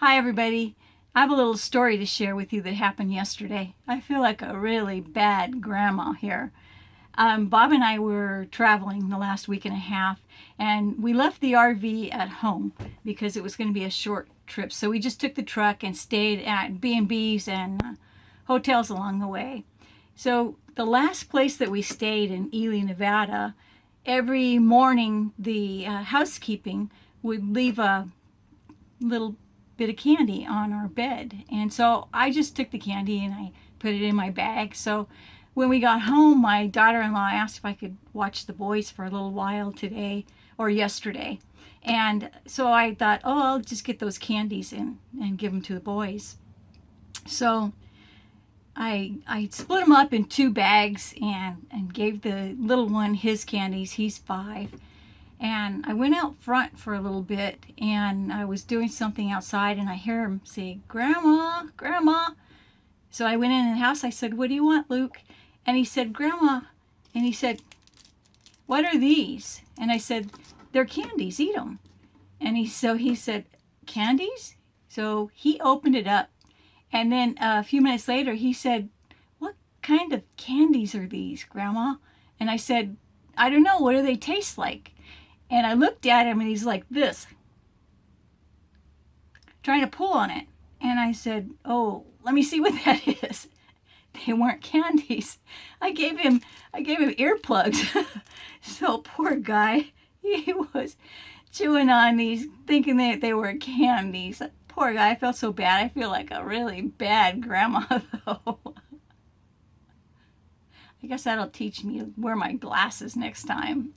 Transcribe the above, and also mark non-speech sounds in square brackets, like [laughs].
Hi everybody. I have a little story to share with you that happened yesterday. I feel like a really bad grandma here. Um, Bob and I were traveling the last week and a half and we left the RV at home because it was going to be a short trip. So we just took the truck and stayed at B&Bs and uh, hotels along the way. So the last place that we stayed in Ely, Nevada, every morning the uh, housekeeping would leave a little bit of candy on our bed. And so I just took the candy and I put it in my bag. So when we got home, my daughter-in-law asked if I could watch the boys for a little while today or yesterday. And so I thought, oh, I'll just get those candies and, and give them to the boys. So I, I split them up in two bags and, and gave the little one his candies. He's five and I went out front for a little bit and I was doing something outside and I hear him say, Grandma, Grandma. So I went in the house. I said, what do you want, Luke? And he said, Grandma. And he said, what are these? And I said, they're candies, eat them. And he, so he said, candies? So he opened it up. And then a few minutes later, he said, what kind of candies are these, Grandma? And I said, I don't know. What do they taste like? And I looked at him and he's like this, trying to pull on it. And I said, oh, let me see what [laughs] that is. They weren't candies. I gave him, I gave him earplugs. [laughs] so poor guy, [laughs] he was chewing on these, thinking that they were candies. Poor guy, I felt so bad. I feel like a really bad grandma though. I guess that'll teach me to wear my glasses next time.